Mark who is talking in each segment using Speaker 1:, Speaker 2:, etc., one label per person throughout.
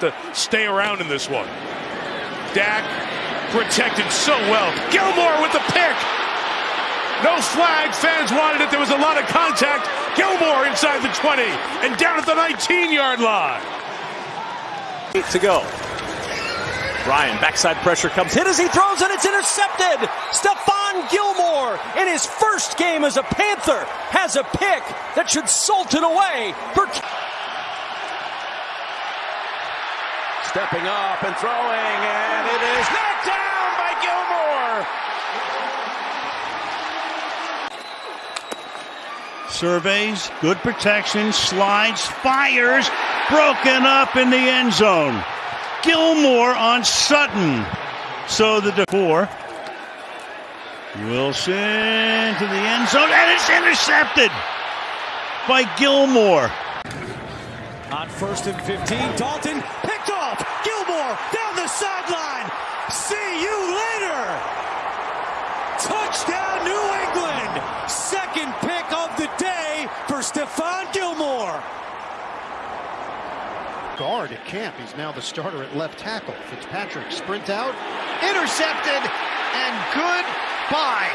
Speaker 1: to stay around in this one. Dak protected so well. Gilmore with the pick. No flag. Fans wanted it. There was a lot of contact. Gilmore inside the 20 and down at the 19 yard line.
Speaker 2: Eight to go. Ryan, backside pressure comes hit as he throws and it's intercepted. Stephon Gilmore in his first game as a Panther has a pick that should salt it away for. Stepping up and throwing, and it is knocked down by Gilmore.
Speaker 3: Surveys, good protection, slides, fires, broken up in the end zone. Gilmore on Sutton. So the four. Wilson to the end zone, and it's intercepted by Gilmore.
Speaker 2: On first and 15, Dalton picked off. Gilmore down the sideline. See you later. Touchdown, New England. Second pick of the day for Stephon Gilmore.
Speaker 4: Guard at camp. He's now the starter at left tackle. Fitzpatrick sprint out, intercepted, and goodbye.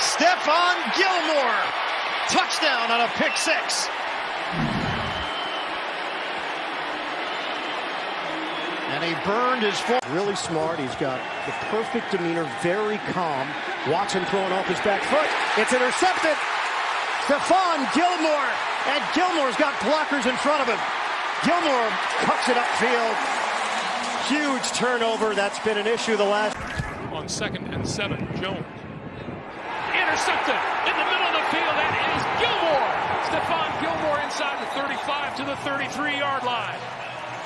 Speaker 4: Stephon Gilmore, touchdown on a pick six. And he burned his foot. Really smart. He's got the perfect demeanor, very calm. Watson throwing off his back foot. It's intercepted. Stephon Gilmore. And Gilmore's got blockers in front of him. Gilmore cuts it upfield. Huge turnover. That's been an issue the last.
Speaker 1: On second and seven, Jones. Intercepted in the middle of the field. That is Gilmore. Stephon Gilmore inside the 35 to the 33 yard line.